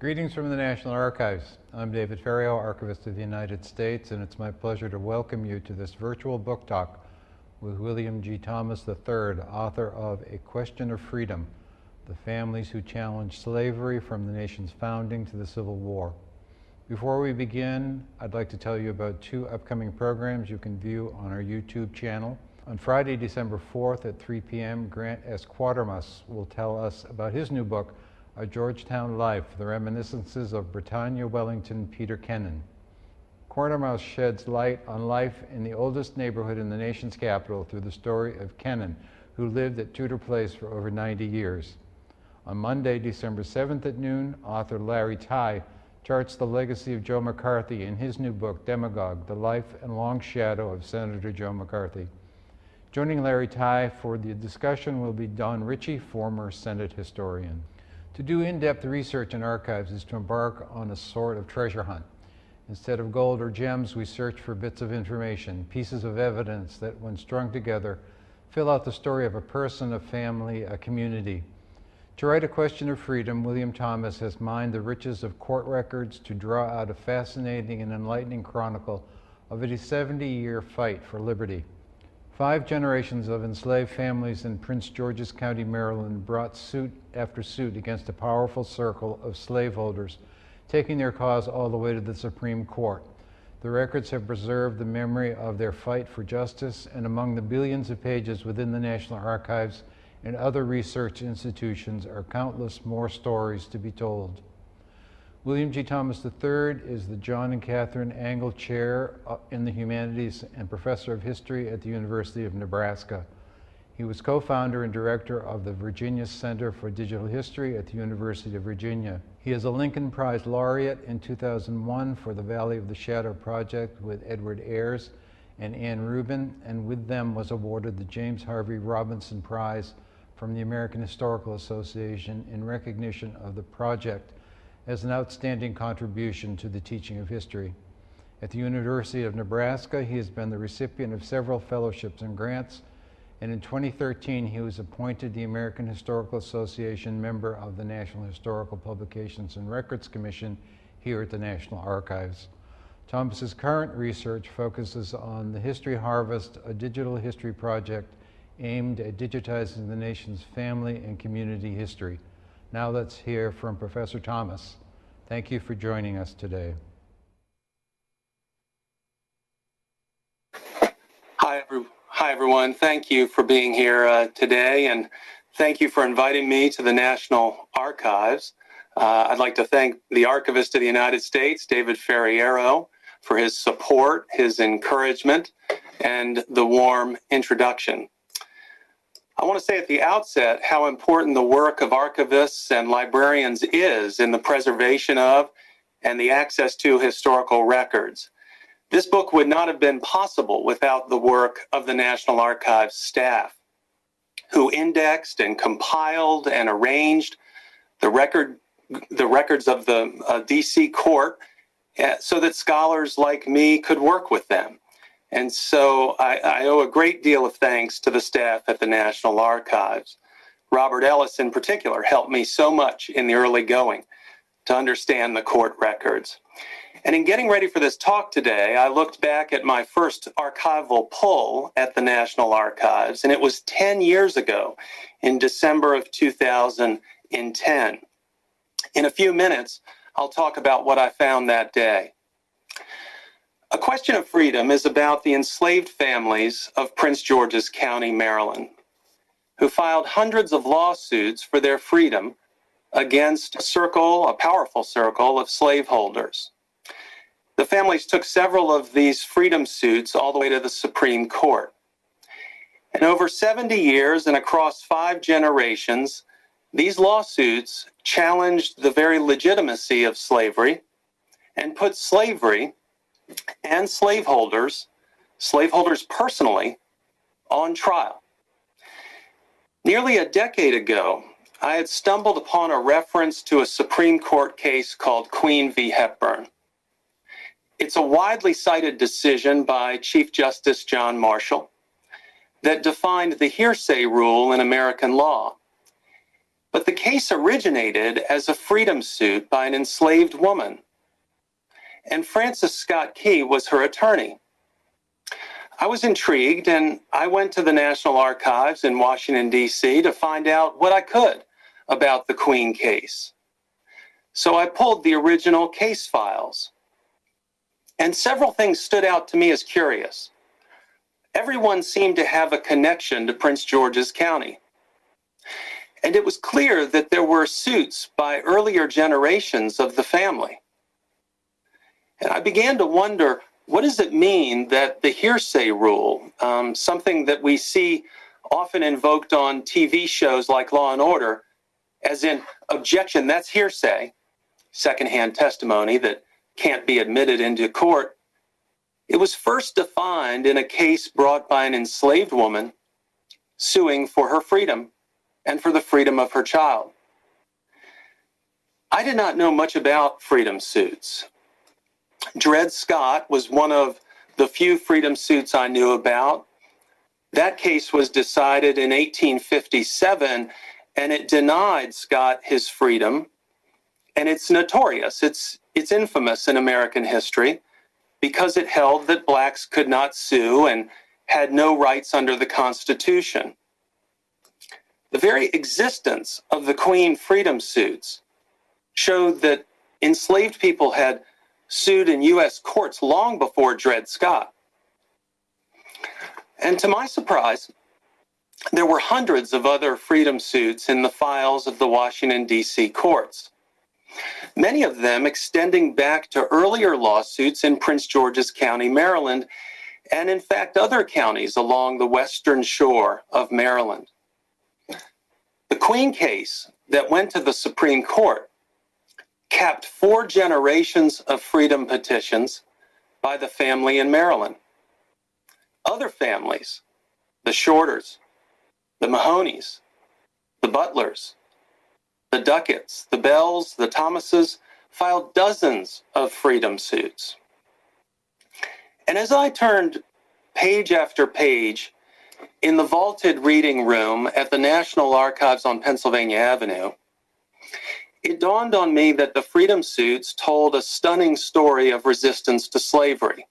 Greetings from the National Archives. I'm David Ferriero, Archivist of the United States, and it's my pleasure to welcome you to this virtual book talk with William G. Thomas III, author of A Question of Freedom, The Families Who Challenged Slavery from the Nation's Founding to the Civil War. Before we begin, I'd like to tell you about two upcoming programs you can view on our YouTube channel. On Friday, December 4th at 3 p.m., Grant S. Quertermous will tell us about his new book, A Georgetown Life, The Reminiscences of Britannia Wellington Peter Kennon. Quertermous sheds light on life in the oldest neighborhood in the nation's capital through the story of Kennon, who lived at Tudor Place for over 90 years. On Monday, December 7th at noon, author Larry Tye charts the legacy of Joe McCarthy in his new book, Demagogue, The Life and Long Shadow of Senator Joe McCarthy. Joining Larry Tye for the discussion will be Don Ritchie, former Senate historian. To do in-depth research in archives is to embark on a sort of treasure hunt. Instead of gold or gems, we search for bits of information, pieces of evidence that, when strung together, fill out the story of a person, a family, a community. To write A Question of Freedom, William Thomas has mined the riches of court records to draw out a fascinating and enlightening chronicle of a 70-year fight for liberty. Five generations of enslaved families in Prince George's County, Maryland brought suit after suit against a powerful circle of slaveholders, taking their cause all the way to the Supreme Court. The records have preserved the memory of their fight for justice, and among the billions of pages within the National Archives and other research institutions are countless more stories to be told. William G. Thomas III is the John and Catherine Angle Chair uh, in the Humanities and Professor of History at the University of Nebraska. He was co-founder and director of the Virginia Center for Digital History at the University of Virginia. He is a Lincoln Prize laureate in 2001 for the Valley of the Shadow Project with Edward Ayers and Anne Rubin, and with them was awarded the James Harvey Robinson Prize from the American Historical Association in recognition of the project as an outstanding contribution to the teaching of history. At the University of Nebraska, he has been the recipient of several fellowships and grants, and in 2013 he was appointed the American Historical Association member of the National Historical Publications and Records Commission here at the National Archives. Thomas's current research focuses on the History Harvest, a digital history project aimed at digitizing the nation's family and community history. Now let's hear from Professor Thomas. Thank you for joining us today. Hi, every, hi everyone. Thank you for being here uh, today, and thank you for inviting me to the National Archives. Uh, I'd like to thank the Archivist of the United States, David Ferriero, for his support, his encouragement, and the warm introduction. I want to say at the outset how important the work of archivists and librarians is in the preservation of and the access to historical records. This book would not have been possible without the work of the National Archives staff, who indexed and compiled and arranged the record the records of the uh, DC court uh, so that scholars like me could work with them. And so I, I, owe a great deal of thanks to the staff at the National Archives. Robert Ellis, in particular, helped me so much in the early going to understand the court records. And in getting ready for this talk today, I looked back at my first archival pull at the National Archives, and it was 10 years ago in December of 2010. In a few minutes, I'll talk about what I found that day. A Question of Freedom is about the enslaved families of Prince George's County, Maryland, who filed hundreds of lawsuits for their freedom against a circle, a powerful circle of slaveholders. The families took several of these freedom suits all the way to the Supreme Court. And over 70 years and across five generations, these lawsuits challenged the very legitimacy of slavery and put slavery and slaveholders, slaveholders personally, on trial. Nearly a decade ago, I had stumbled upon a reference to a Supreme Court case called Queen v. Hepburn. It's a widely cited decision by Chief Justice John Marshall that defined the hearsay rule in American law. But the case originated as a freedom suit by an enslaved woman, and Francis Scott Key was her attorney. I was intrigued and I went to the National Archives in Washington, D.C. to find out what I could about the Queen case. So I pulled the original case files. And several things stood out to me as curious. Everyone seemed to have a connection to Prince George's County. And it was clear that there were suits by earlier generations of the family. And I began to wonder what does it mean that the hearsay rule, um, something that we see often invoked on TV shows like Law and Order, as in objection, that's hearsay, secondhand testimony that can't be admitted into court. It was first defined in a case brought by an enslaved woman suing for her freedom and for the freedom of her child. I did not know much about freedom suits. Dred Scott was one of the few freedom suits I knew about. That case was decided in 1857 and it denied Scott his freedom. And it's notorious, it's, it's infamous in American history because it held that blacks could not sue and had no rights under the Constitution. The very existence of the Queen freedom suits showed that enslaved people had sued in U.S. courts long before Dred Scott. And to my surprise, there were hundreds of other freedom suits in the files of the Washington, D.C. courts, many of them extending back to earlier lawsuits in Prince George's County, Maryland, and in fact, other counties along the western shore of Maryland. The Queen case that went to the Supreme Court capped four generations of freedom petitions by the family in Maryland. Other families, the Shorters, the Mahoneys, the Butlers, the Ducketts, the Bells, the Thomases filed dozens of freedom suits. And as I turned page after page in the vaulted reading room at the National Archives on Pennsylvania Avenue, it dawned on me that the freedom suits told a stunning story of resistance to slavery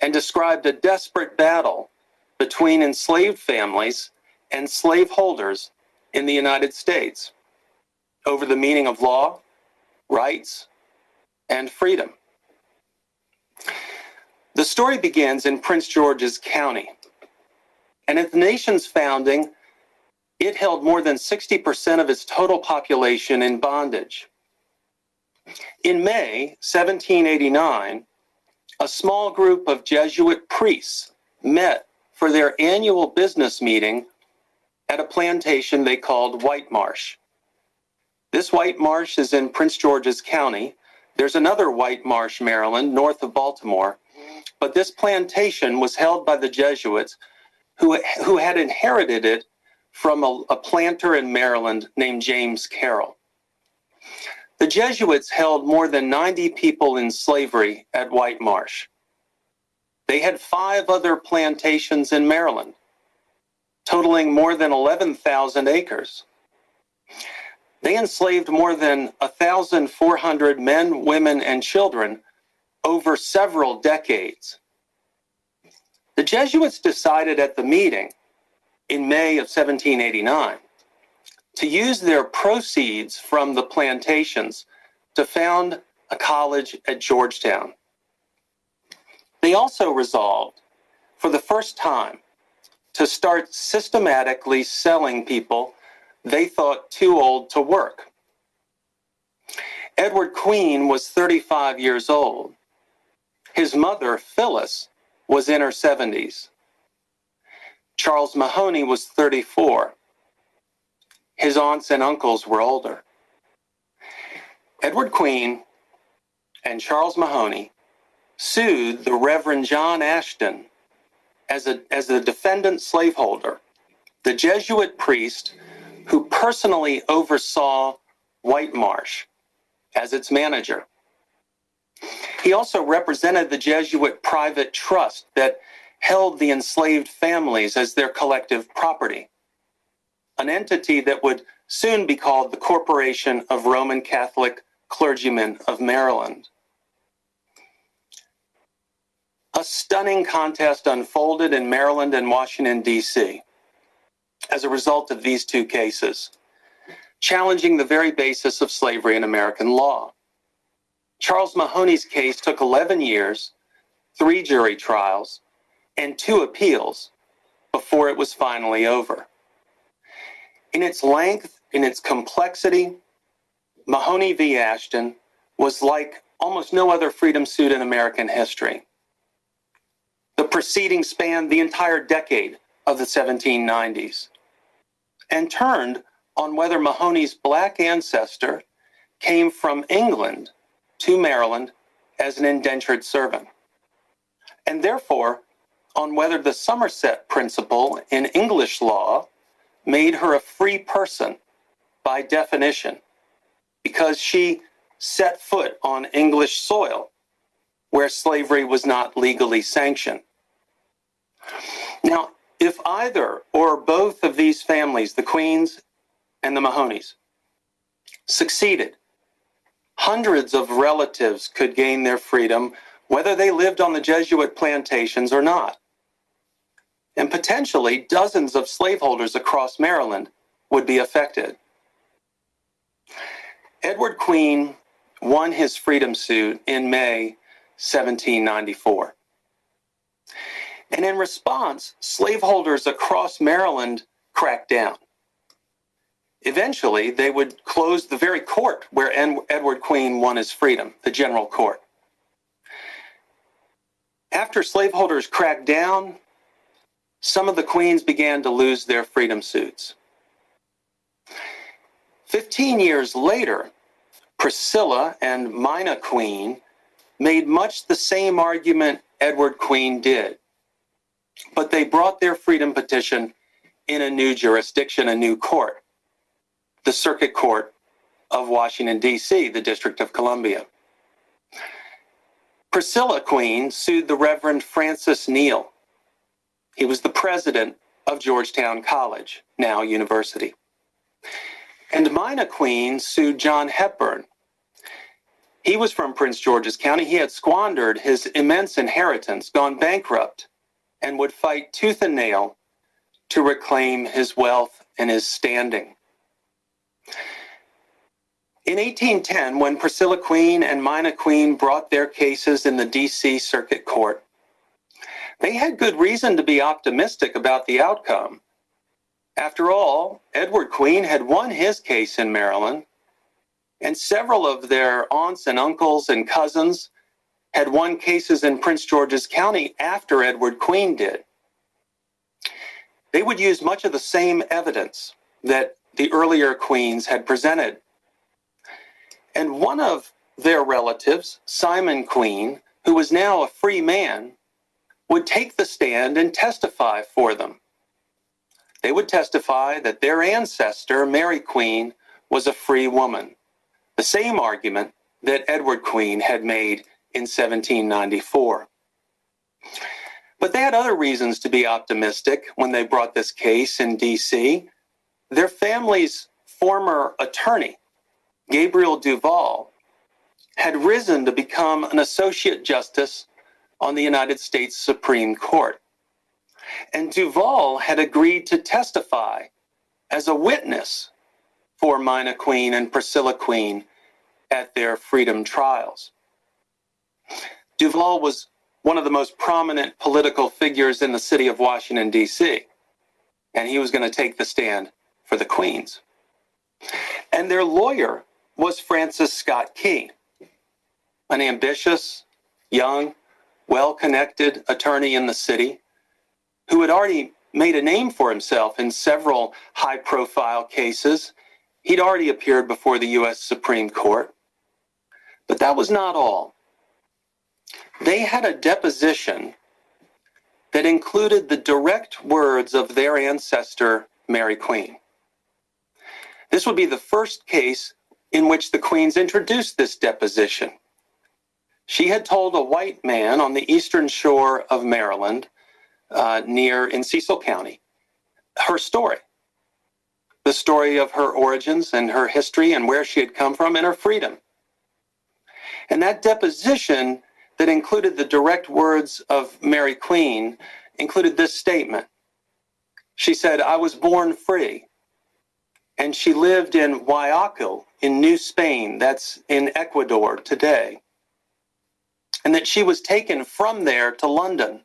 and described a desperate battle between enslaved families and slaveholders in the United States over the meaning of law, rights, and freedom. The story begins in Prince George's County. And at the nation's founding, it held more than 60% of its total population in bondage. In May 1789, a small group of Jesuit priests met for their annual business meeting at a plantation they called White Marsh. This White Marsh is in Prince George's County. There's another White Marsh, Maryland, north of Baltimore. But this plantation was held by the Jesuits who, who had inherited it from a, a planter in Maryland named James Carroll. The Jesuits held more than 90 people in slavery at White Marsh. They had five other plantations in Maryland totaling more than 11,000 acres. They enslaved more than 1,400 men, women, and children over several decades. The Jesuits decided at the meeting in May of 1789 to use their proceeds from the plantations to found a college at Georgetown. They also resolved, for the first time, to start systematically selling people they thought too old to work. Edward Queen was 35 years old. His mother, Phyllis, was in her 70s. Charles Mahoney was 34. His aunts and uncles were older. Edward Queen and Charles Mahoney sued the Reverend John Ashton as a, as a defendant slaveholder, the Jesuit priest who personally oversaw White Marsh as its manager. He also represented the Jesuit private trust that held the enslaved families as their collective property, an entity that would soon be called the Corporation of Roman Catholic Clergymen of Maryland. A stunning contest unfolded in Maryland and Washington, D.C. as a result of these two cases, challenging the very basis of slavery in American law. Charles Mahoney's case took 11 years, three jury trials, and two appeals before it was finally over. In its length, in its complexity, Mahoney v. Ashton was like almost no other freedom suit in American history. The proceedings spanned the entire decade of the 1790s and turned on whether Mahoney's black ancestor came from England to Maryland as an indentured servant, and therefore on whether the Somerset principle in English law made her a free person by definition because she set foot on English soil where slavery was not legally sanctioned. Now, if either or both of these families, the Queens and the Mahoneys, succeeded, hundreds of relatives could gain their freedom whether they lived on the Jesuit plantations or not. And potentially dozens of slaveholders across Maryland would be affected. Edward Queen won his freedom suit in May 1794. And in response, slaveholders across Maryland cracked down. Eventually, they would close the very court where Edward Queen won his freedom, the General Court. After slaveholders cracked down, some of the queens began to lose their freedom suits. Fifteen years later, Priscilla and Mima Queen made much the same argument Edward Queen did, but they brought their freedom petition in a new jurisdiction, a new court, the Circuit Court of Washington, D.C., the District of Columbia. Priscilla Queen sued the Reverend Francis Neale. He was the president of Georgetown College, now university. And Mima Queen sued John Hepburn. He was from Prince George's County. He had squandered his immense inheritance, gone bankrupt, and would fight tooth and nail to reclaim his wealth and his standing. In 1810, when Priscilla Queen and Mima Queen brought their cases in the D.C. Circuit Court, they had good reason to be optimistic about the outcome. After all, Edward Queen had won his case in Maryland, and several of their aunts and uncles and cousins had won cases in Prince George's County after Edward Queen did. They would use much of the same evidence that the earlier queens had presented. And one of their relatives, Simon Queen, who was now a free man, would take the stand and testify for them. They would testify that their ancestor, Mary Queen, was a free woman, the same argument that Edward Queen had made in 1794. But they had other reasons to be optimistic when they brought this case in DC. Their family's former attorney, Gabriel Duvall, had risen to become an associate justice on the United States Supreme Court. And Duvall had agreed to testify as a witness for Mima Queen and Priscilla Queen at their freedom trials. Duvall was one of the most prominent political figures in the city of Washington, D.C., and he was going to take the stand for the Queens. And their lawyer was Francis Scott Key, an ambitious, young, well connected attorney in the city who had already made a name for himself in several high profile cases. He'd already appeared before the U.S. Supreme Court. But that was not all. They had a deposition that included the direct words of their ancestor, Mary Queen. This would be the first case in which the Queens introduced this deposition. She had told a white man on the eastern shore of Maryland, uh, near in Cecil County, her story. the story of her origins and her history and where she had come from and her freedom. And that deposition that included the direct words of Mary Queen included this statement. She said, I was born free. And she lived in Guayaquil in New Spain, that's in Ecuador today. And that she was taken from there to London.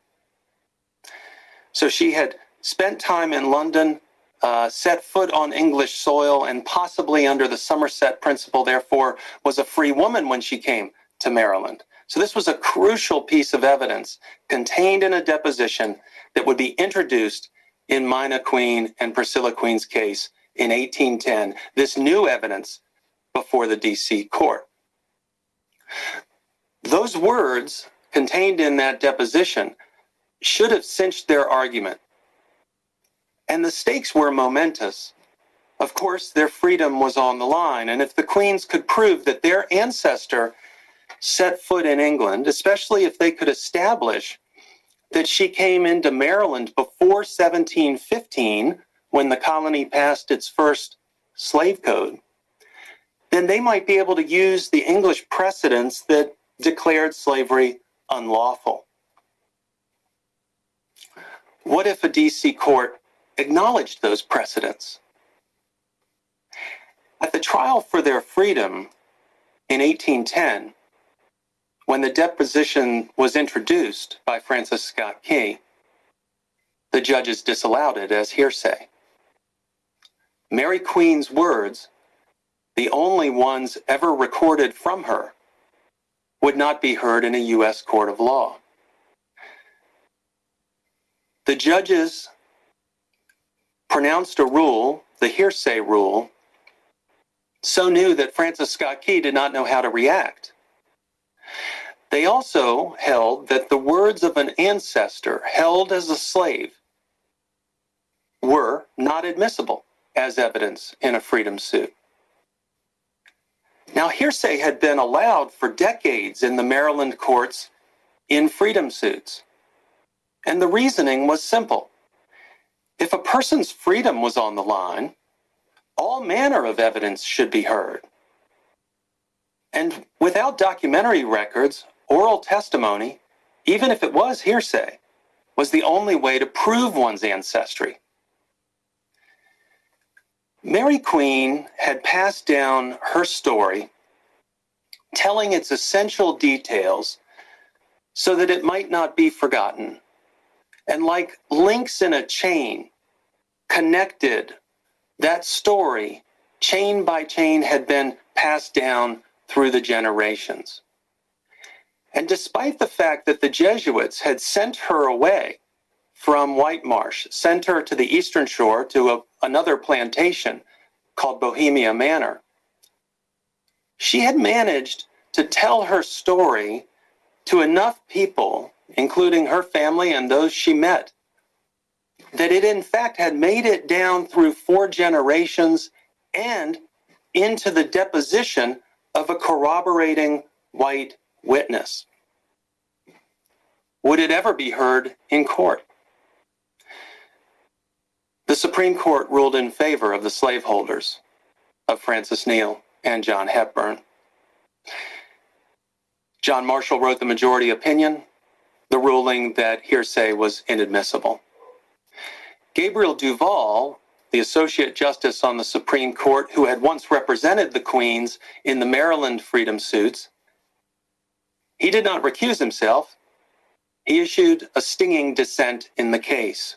So she had spent time in London, uh, set foot on English soil, and possibly under the Somerset principle, therefore, was a free woman when she came to Maryland. So this was a crucial piece of evidence contained in a deposition that would be introduced in Mima Queen and Priscilla Queen's case in 1810. This new evidence before the DC court. Those words contained in that deposition should have cinched their argument. And the stakes were momentous. Of course, their freedom was on the line. And if the Queens could prove that their ancestor set foot in England, especially if they could establish that she came into Maryland before 1715, when the colony passed its first slave code, then they might be able to use the English precedents that declared slavery unlawful. What if a DC court acknowledged those precedents? At the trial for their freedom in 1810, when the deposition was introduced by Francis Scott Key, the judges disallowed it as hearsay. Mary Queen's words, the only ones ever recorded from her, would not be heard in a U.S. court of law. The judges pronounced a rule, the hearsay rule, so new that Francis Scott Key did not know how to react. They also held that the words of an ancestor held as a slave were not admissible as evidence in a freedom suit. Now, hearsay had been allowed for decades in the Maryland courts in freedom suits. And the reasoning was simple. If a person's freedom was on the line, all manner of evidence should be heard. And without documentary records, oral testimony, even if it was hearsay, was the only way to prove one's ancestry. Mary Queen had passed down her story, telling its essential details so that it might not be forgotten and like links in a chain, connected. That story, chain by chain, had been passed down through the generations. And despite the fact that the Jesuits had sent her away from White Marsh, sent her to the eastern shore to a, another plantation called Bohemia Manor, she had managed to tell her story to enough people including her family and those she met, that it in fact had made it down through four generations and into the deposition of a corroborating white witness. Would it ever be heard in court? The Supreme Court ruled in favor of the slaveholders of Francis Neale and John Hepburn. John Marshall wrote the majority opinion, the ruling that hearsay was inadmissible. Gabriel Duvall, the Associate Justice on the Supreme Court, who had once represented the Queens in the Maryland freedom suits, he did not recuse himself. He issued a stinging dissent in the case.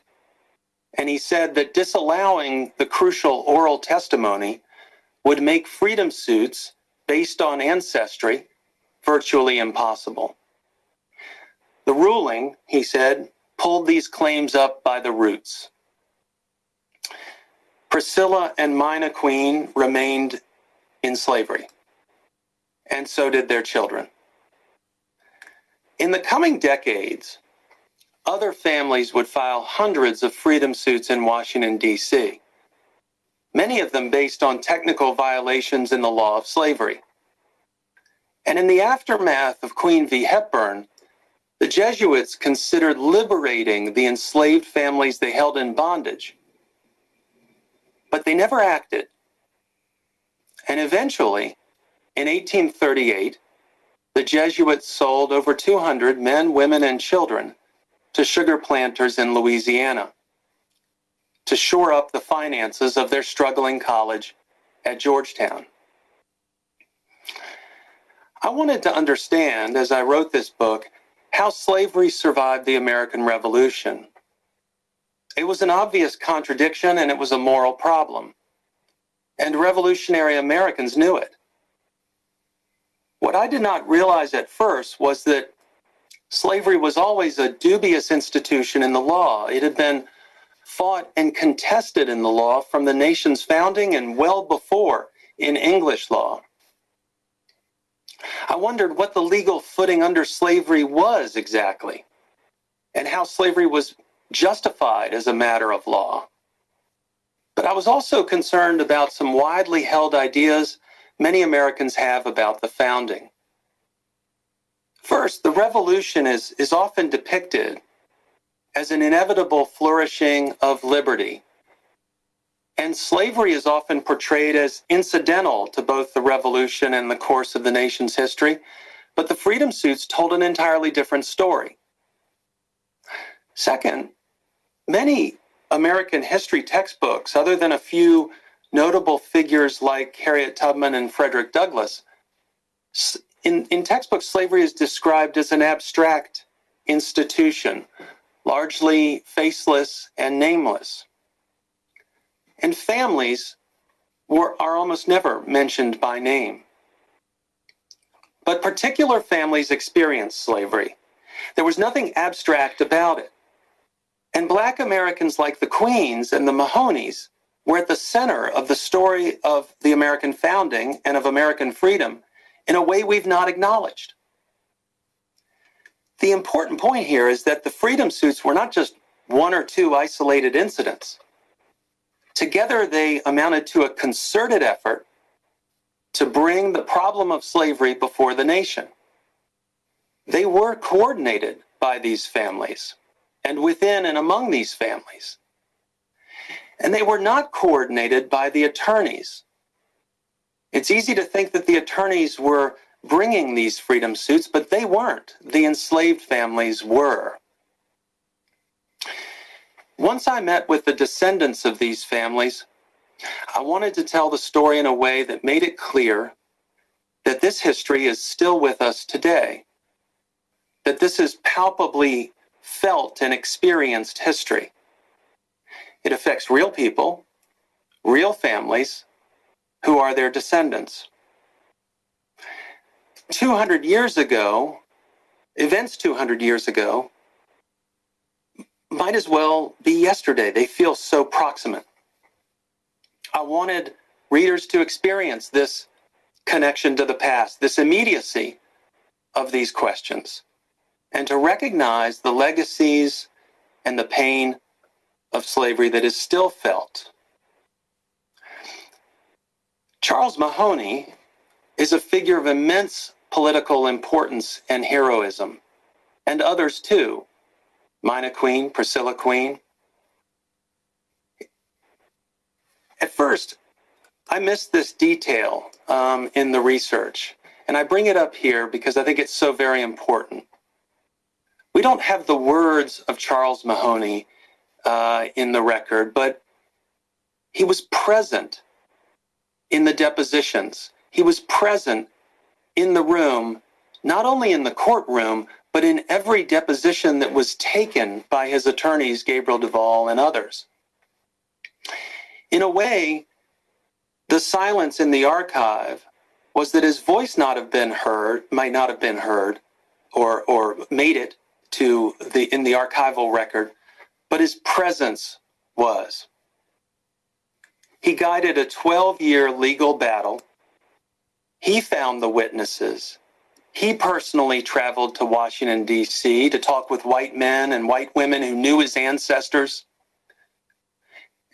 And he said that disallowing the crucial oral testimony would make freedom suits based on ancestry virtually impossible. The ruling, he said, pulled these claims up by the roots. Priscilla and Mima Queen remained in slavery, and so did their children. In the coming decades, other families would file hundreds of freedom suits in Washington, D.C., many of them based on technical violations in the law of slavery. And in the aftermath of Queen v. Hepburn, the Jesuits considered liberating the enslaved families they held in bondage. but they never acted. And eventually, in 1838, the Jesuits sold over 200 men, women, and children to sugar planters in Louisiana to shore up the finances of their struggling college at Georgetown. I wanted to understand, as I wrote this book, how slavery survived the American Revolution. It was an obvious contradiction and it was a moral problem. And revolutionary Americans knew it. What I did not realize at first was that slavery was always a dubious institution in the law. It had been fought and contested in the law from the nation's founding and well before in English law. I wondered what the legal footing under slavery was exactly, and how slavery was justified as a matter of law. But I was also concerned about some widely held ideas many Americans have about the founding. First, the revolution is, is often depicted as an inevitable flourishing of liberty. And slavery is often portrayed as incidental to both the revolution and the course of the nation's history, but the freedom suits told an entirely different story. Second, many American history textbooks, other than a few notable figures like Harriet Tubman and Frederick Douglass, in, in textbooks, slavery is described as an abstract institution, largely faceless and nameless. And families were, are almost never mentioned by name. But particular families experienced slavery. There was nothing abstract about it. And Black Americans like the Queens and the Mahoneys were at the center of the story of the American founding and of American freedom in a way we've not acknowledged. The important point here is that the freedom suits were not just one or two isolated incidents. Together, they amounted to a concerted effort to bring the problem of slavery before the nation. They were coordinated by these families and within and among these families. And they were not coordinated by the attorneys. It's easy to think that the attorneys were bringing these freedom suits, but they weren't. The enslaved families were. Once I met with the descendants of these families, I wanted to tell the story in a way that made it clear that this history is still with us today, that this is palpably felt and experienced history. It affects real people, real families, who are their descendants. 200 years ago, events 200 years ago, might as well be yesterday. They feel so proximate. I wanted readers to experience this connection to the past, this immediacy of these questions, and to recognize the legacies and the pain of slavery that is still felt. Charles Mahoney is a figure of immense political importance and heroism, and others too. Mima Queen, Priscilla Queen. At first, I missed this detail um, in the research, and I bring it up here because I think it's so very important. We don't have the words of Charles Mahoney uh, in the record, but he was present in the depositions. He was present in the room, not only in the courtroom, but in every deposition that was taken by his attorneys, Gabriel Duvall and others. In a way, the silence in the archive was that his voice not have been heard, might not have been heard, or, or made it to the in the archival record, but his presence was. He guided a 12 year legal battle he found the witnesses. He personally traveled to Washington, D.C. to talk with white men and white women who knew his ancestors.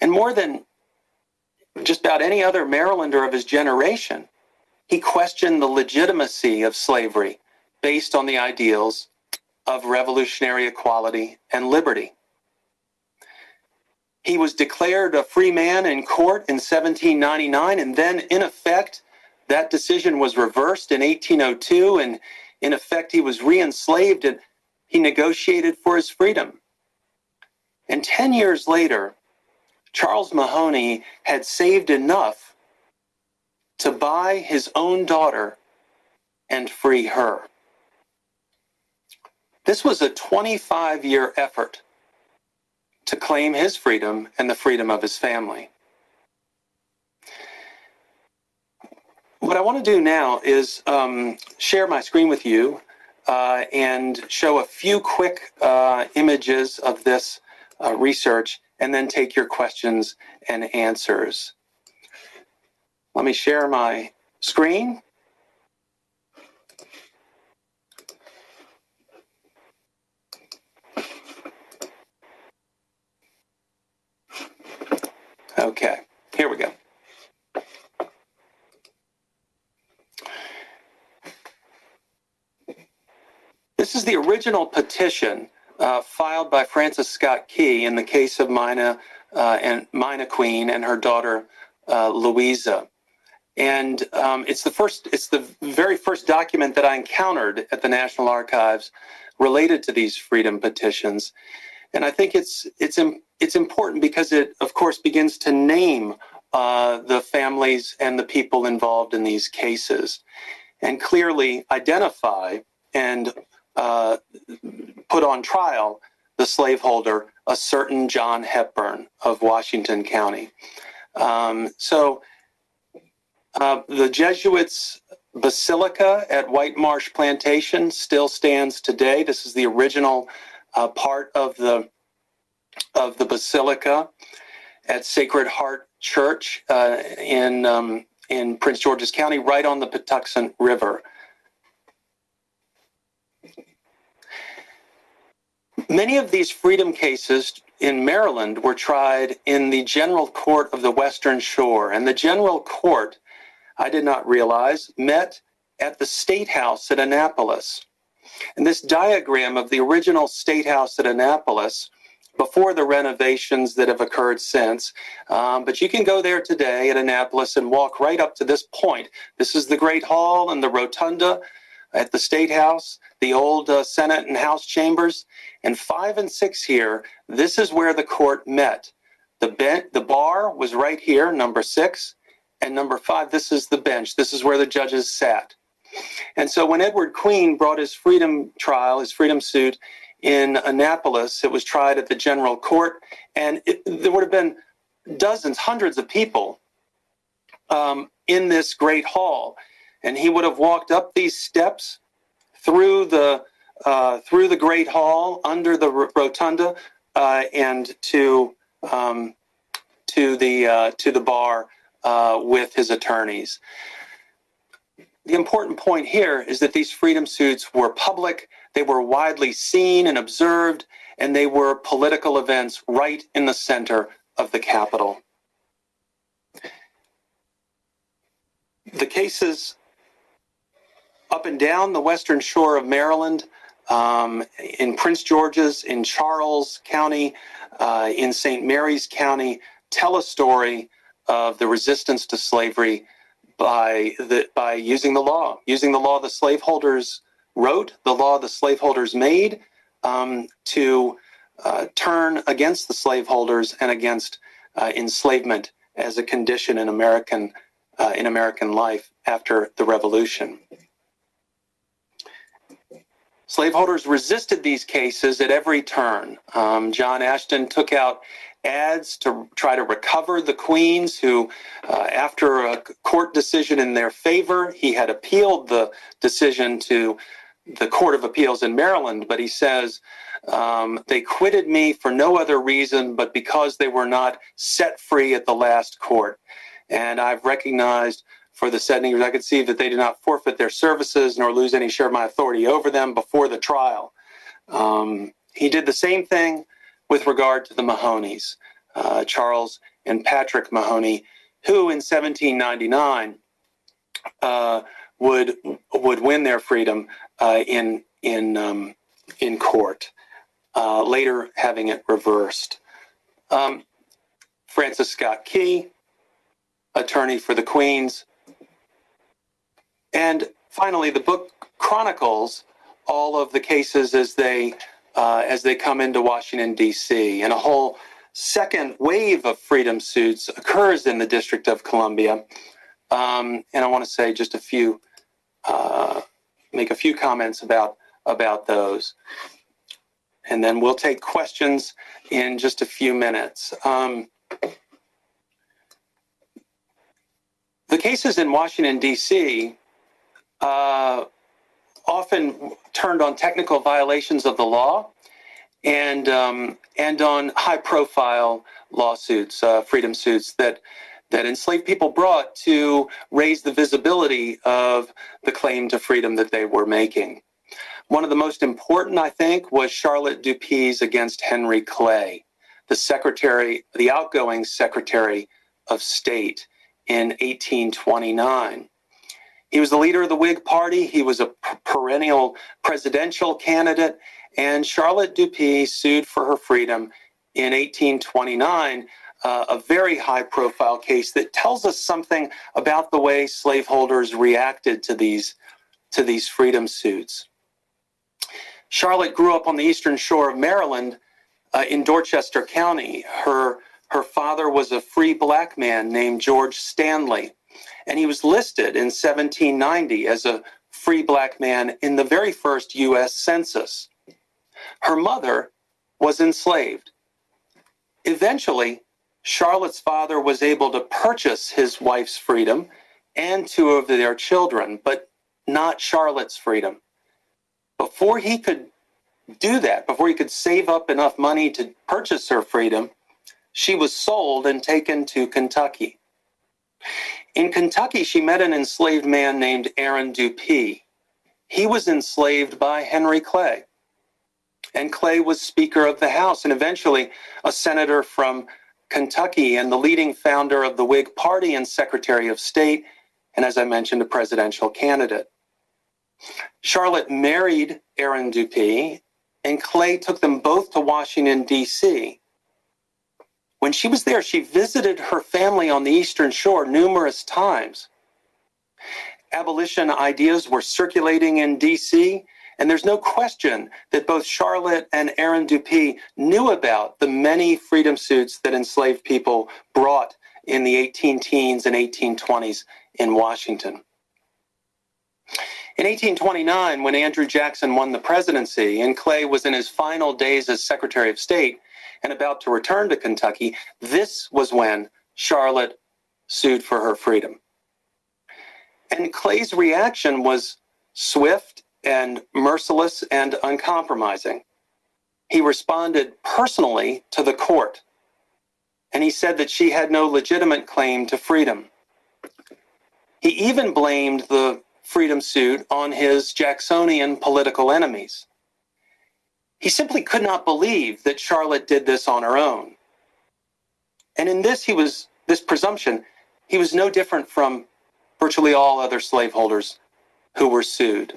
And more than just about any other Marylander of his generation, he questioned the legitimacy of slavery based on the ideals of revolutionary equality and liberty. He was declared a free man in court in 1799, and then, in effect, that decision was reversed in 1802, and in effect, he was re enslaved and he negotiated for his freedom. And 10 years later, Charles Mahoney had saved enough to buy his own daughter and free her. This was a 25 year effort to claim his freedom and the freedom of his family. What I want to do now is um, share my screen with you uh, and show a few quick uh, images of this uh, research and then take your questions and answers. Let me share my screen. Okay, here we go. This is the original petition uh, filed by Francis Scott Key in the case of Mima uh, and Mima Queen and her daughter uh, Louisa. And um, it's the first, it's the very first document that I encountered at the National Archives related to these freedom petitions. And I think it's it's it's important because it, of course, begins to name uh, the families and the people involved in these cases, and clearly identify and uh, put on trial the slaveholder, a certain John Hepburn of Washington County. Um, so uh, the Jesuits' basilica at White Marsh Plantation still stands today. This is the original uh, part of the of the basilica at Sacred Heart Church uh, in um, in Prince George's County, right on the Patuxent River. Many of these freedom cases in Maryland were tried in the General Court of the Western Shore, and the General Court, I did not realize, met at the State House at Annapolis. And this diagram of the original State House at Annapolis before the renovations that have occurred since. Um, but you can go there today at Annapolis and walk right up to this point. This is the Great Hall and the Rotunda at the State House, the old uh, Senate and House chambers. And five and six here, this is where the court met. The, ben- the bar was right here, number six. And number five, this is the bench. This is where the judges sat. And so when Edward Queen brought his freedom trial, his freedom suit in Annapolis, it was tried at the general court, and it, there would have been dozens, hundreds of people um, in this great hall. And he would have walked up these steps through the uh, through the Great Hall, under the rotunda, uh, and to um, to the uh, to the bar uh, with his attorneys. The important point here is that these freedom suits were public, they were widely seen and observed, and they were political events right in the center of the Capitol. The cases up and down the western shore of Maryland um, in Prince George's, in Charles County, uh, in St. Mary's County, tell a story of the resistance to slavery by the by using the law, using the law the slaveholders wrote, the law the slaveholders made, um, to uh, turn against the slaveholders and against uh, enslavement as a condition in American uh, in American life after the Revolution. Slaveholders resisted these cases at every turn. Um, John Ashton took out ads to try to recover the queens who, uh, after a court decision in their favor, he had appealed the decision to the Court of Appeals in Maryland, but he says, um, they quitted me for no other reason but because they were not set free at the last court. And I've recognized for the senators, I could see that they did not forfeit their services nor lose any share of my authority over them before the trial. Um, he did the same thing with regard to the Mahoneys, uh, Charles and Patrick Mahoney, who in 1799 uh, would would win their freedom uh, in in um, in court, uh, later having it reversed. Um, Francis Scott Key, attorney for the Queens. And finally, the book chronicles all of the cases as they uh, as they come into Washington D.C. and a whole second wave of freedom suits occurs in the District of Columbia. Um, and I want to say just a few, uh, make a few comments about about those, and then we'll take questions in just a few minutes. Um, the cases in Washington D.C. Uh, often turned on technical violations of the law and um, and on high profile lawsuits, uh, freedom suits that that enslaved people brought to raise the visibility of the claim to freedom that they were making. One of the most important, I think, was Charlotte Dupuy against Henry Clay, the secretary, the outgoing Secretary of State in 1829. He was the leader of the Whig Party. He was a perennial presidential candidate. And Charlotte Dupuy sued for her freedom in 1829, uh, a very high profile case that tells us something about the way slaveholders reacted to these, to these freedom suits. Charlotte grew up on the eastern shore of Maryland uh, in Dorchester County. Her, her father was a free black man named George Stanley and he was listed in 1790 as a free black man in the very first U.S. Census. Her mother was enslaved. Eventually, Charlotte's father was able to purchase his wife's freedom and two of their children, but not Charlotte's freedom. Before he could do that, before he could save up enough money to purchase her freedom, she was sold and taken to Kentucky. In Kentucky, she met an enslaved man named Aaron Dupuy. He was enslaved by Henry Clay. And Clay was Speaker of the House and eventually a senator from Kentucky and the leading founder of the Whig Party and Secretary of State, and as I mentioned, a presidential candidate. Charlotte married Aaron Dupuy, and Clay took them both to Washington, D.C. When she was there, she visited her family on the Eastern Shore numerous times. Abolition ideas were circulating in DC, and there's no question that both Charlotte and Aaron Dupuy knew about the many freedom suits that enslaved people brought in the 18 teens and 1820s in Washington. In 1829, when Andrew Jackson won the presidency and Clay was in his final days as Secretary of State, and about to return to Kentucky, this was when Charlotte sued for her freedom. And Clay's reaction was swift and merciless and uncompromising. He responded personally to the court, and he said that she had no legitimate claim to freedom. He even blamed the freedom suit on his Jacksonian political enemies. He simply could not believe that Charlotte did this on her own. And in this, he was, this presumption, he was no different from virtually all other slaveholders who were sued.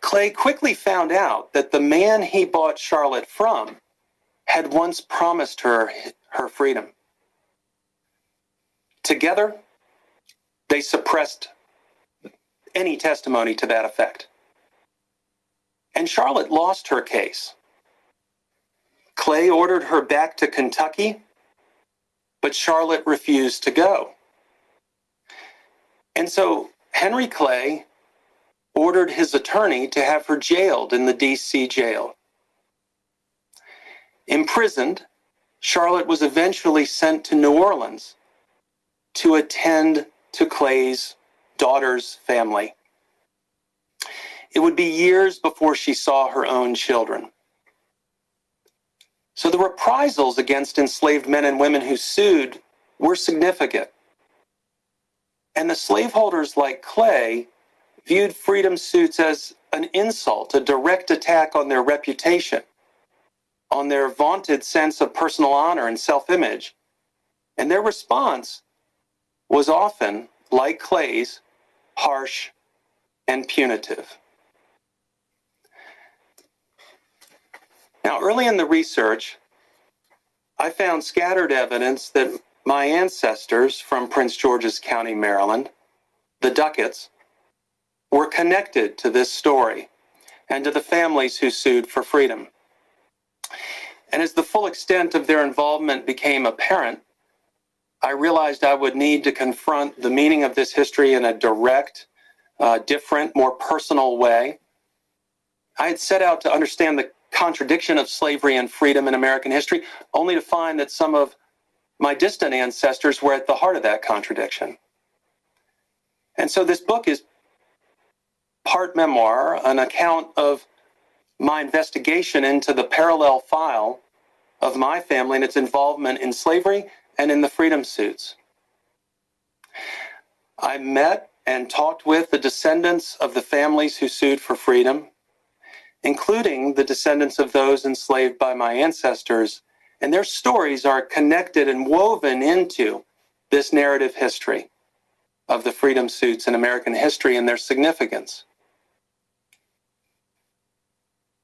Clay quickly found out that the man he bought Charlotte from had once promised her her freedom. Together, they suppressed any testimony to that effect. And Charlotte lost her case. Clay ordered her back to Kentucky, but Charlotte refused to go. And so Henry Clay ordered his attorney to have her jailed in the DC jail. Imprisoned, Charlotte was eventually sent to New Orleans to attend to Clay's daughter's family. It would be years before she saw her own children. So the reprisals against enslaved men and women who sued were significant. And the slaveholders like Clay viewed freedom suits as an insult, a direct attack on their reputation, on their vaunted sense of personal honor and self image. And their response was often, like Clay's, harsh and punitive. Now, early in the research, I found scattered evidence that my ancestors from Prince George's County, Maryland, the Ducketts, were connected to this story and to the families who sued for freedom. And as the full extent of their involvement became apparent, I realized I would need to confront the meaning of this history in a direct, uh, different, more personal way. I had set out to understand the contradiction of slavery and freedom in American history, only to find that some of my distant ancestors were at the heart of that contradiction. And so this book is part memoir, an account of my investigation into the parallel file of my family and its involvement in slavery and in the freedom suits. I met and talked with the descendants of the families who sued for freedom, including the descendants of those enslaved by my ancestors, and their stories are connected and woven into this narrative history of the freedom suits in American history and their significance.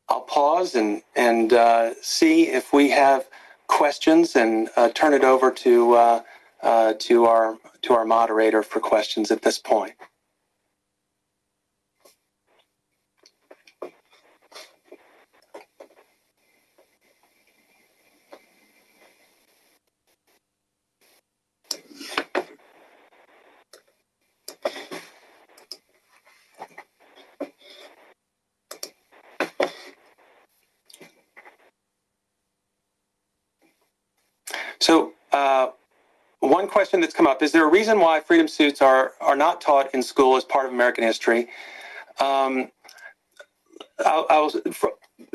I'll pause and, and uh, see if we have questions and uh, turn it over to, uh, uh, to, our, to our moderator for questions at this point. So, uh, one question that's come up is there a reason why freedom suits are, are not taught in school as part of American history? Um, I'll, I'll,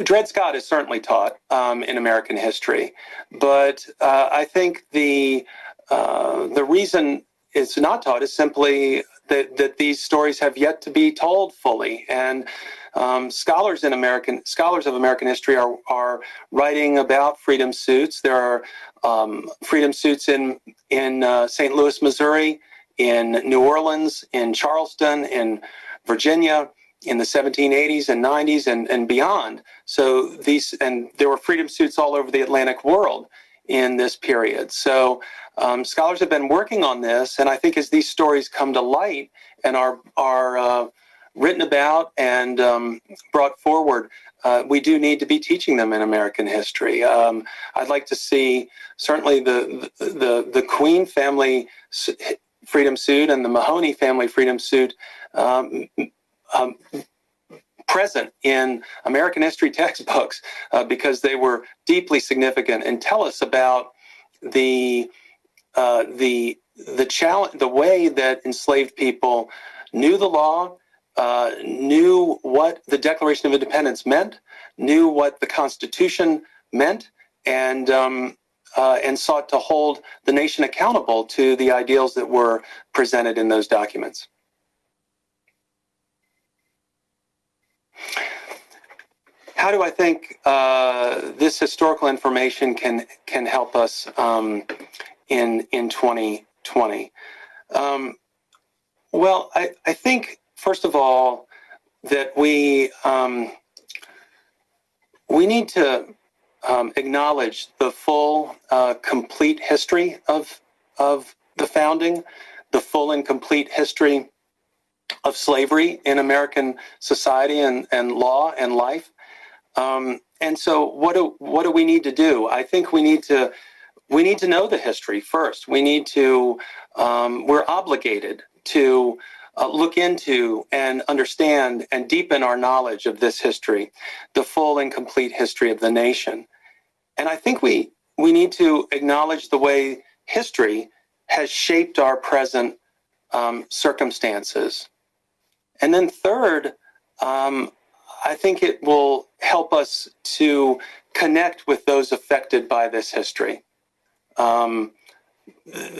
Dred Scott is certainly taught um, in American history, but uh, I think the uh, the reason it's not taught is simply that, that these stories have yet to be told fully. And um, scholars in American scholars of American history are are writing about freedom suits. There are um, freedom suits in in uh, St. Louis, Missouri, in New Orleans, in Charleston, in Virginia in the 1780s and 90s and, and beyond. So these and there were freedom suits all over the Atlantic world in this period. So um, scholars have been working on this, and I think as these stories come to light and are are uh, written about and um, brought forward, uh, we do need to be teaching them in American history. Um, I'd like to see certainly the the the Queen family freedom suit and the Mahoney family freedom suit um, um, present in American history textbooks uh, because they were deeply significant and tell us about the uh, the the challenge, the way that enslaved people knew the law, uh, knew what the Declaration of Independence meant, knew what the Constitution meant, and um, uh, and sought to hold the nation accountable to the ideals that were presented in those documents. How do I think uh, this historical information can can help us um, in in 2020? Um, well, I, I think first of all, that we um, we need to um, acknowledge the full, uh, complete history of of the founding, the full and complete history of slavery in American society and, and law and life. Um, and so, what do what do we need to do? I think we need to we need to know the history first. We need to um, we're obligated to uh, look into and understand and deepen our knowledge of this history, the full and complete history of the nation. And I think we, we need to acknowledge the way history has shaped our present um, circumstances. And then, third, um, I think it will help us to connect with those affected by this history. Um,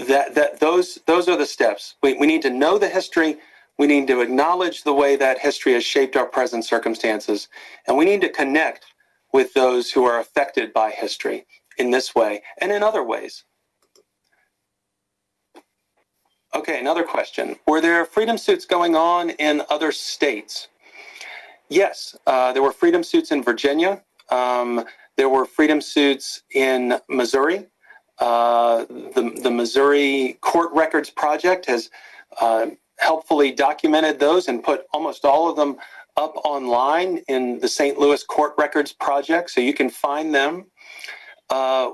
that that those those are the steps. We we need to know the history. We need to acknowledge the way that history has shaped our present circumstances, and we need to connect with those who are affected by history in this way and in other ways. Okay, another question. Were there freedom suits going on in other states? Yes, uh, there were freedom suits in Virginia. Um, there were freedom suits in Missouri. Uh, the, the Missouri Court Records Project has uh, helpfully documented those and put almost all of them up online in the St. Louis Court Records Project, so you can find them. Uh,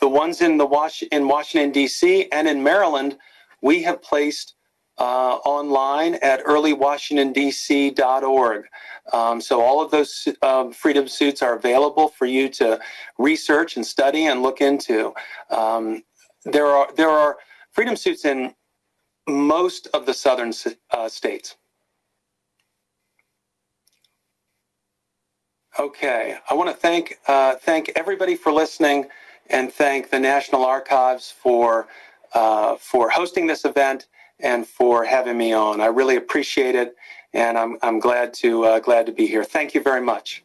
the ones in the Was- in Washington D.C. and in Maryland, we have placed uh, online at earlywashingtondc.org. Um, so all of those um, freedom suits are available for you to research and study and look into. Um, there are there are freedom suits in most of the southern uh, states. Okay, I want to thank uh, thank everybody for listening, and thank the National Archives for uh, for hosting this event and for having me on. I really appreciate it, and I'm I'm glad to uh, glad to be here. Thank you very much.